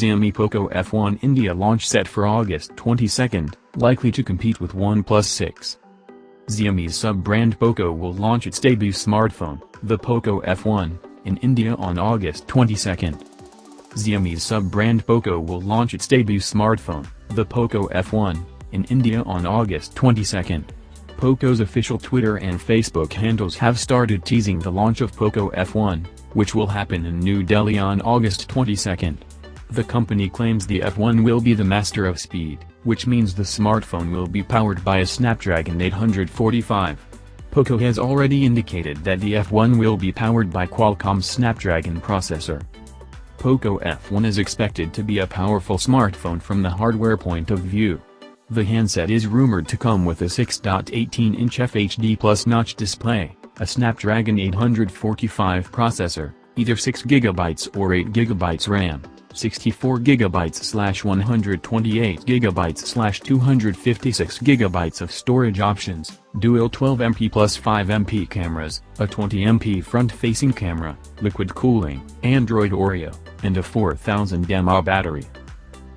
Xiaomi Poco F1 India launch set for August 22, likely to compete with OnePlus 6. Xiaomi's sub-brand Poco will launch its debut smartphone, the Poco F1, in India on August 22. Xiaomi's sub-brand Poco will launch its debut smartphone, the Poco F1, in India on August 22. Poco's official Twitter and Facebook handles have started teasing the launch of Poco F1, which will happen in New Delhi on August 22. The company claims the F1 will be the master of speed, which means the smartphone will be powered by a Snapdragon 845. Poco has already indicated that the F1 will be powered by Qualcomm's Snapdragon processor. Poco F1 is expected to be a powerful smartphone from the hardware point of view. The handset is rumored to come with a 6.18-inch FHD plus notch display, a Snapdragon 845 processor, either 6GB or 8GB RAM, 64GB slash 128GB slash 256GB of storage options, dual 12MP plus 5MP cameras, a 20MP front-facing camera, liquid cooling, Android Oreo, and a 4000 mAh battery.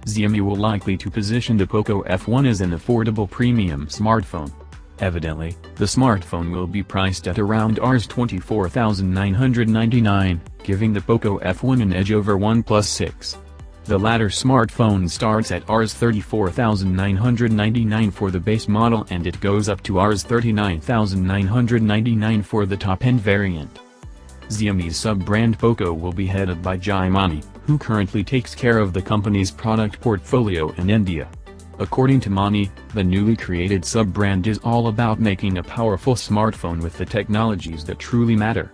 Xiaomi will likely to position the Poco F1 as an affordable premium smartphone. Evidently, the smartphone will be priced at around Rs 24,999, giving the Poco F1 an edge over OnePlus 6. The latter smartphone starts at Rs 34,999 for the base model and it goes up to Rs 39,999 for the top-end variant. Xiaomi's sub-brand Poco will be headed by Jai Mani, who currently takes care of the company's product portfolio in India. According to Mani, the newly created sub-brand is all about making a powerful smartphone with the technologies that truly matter.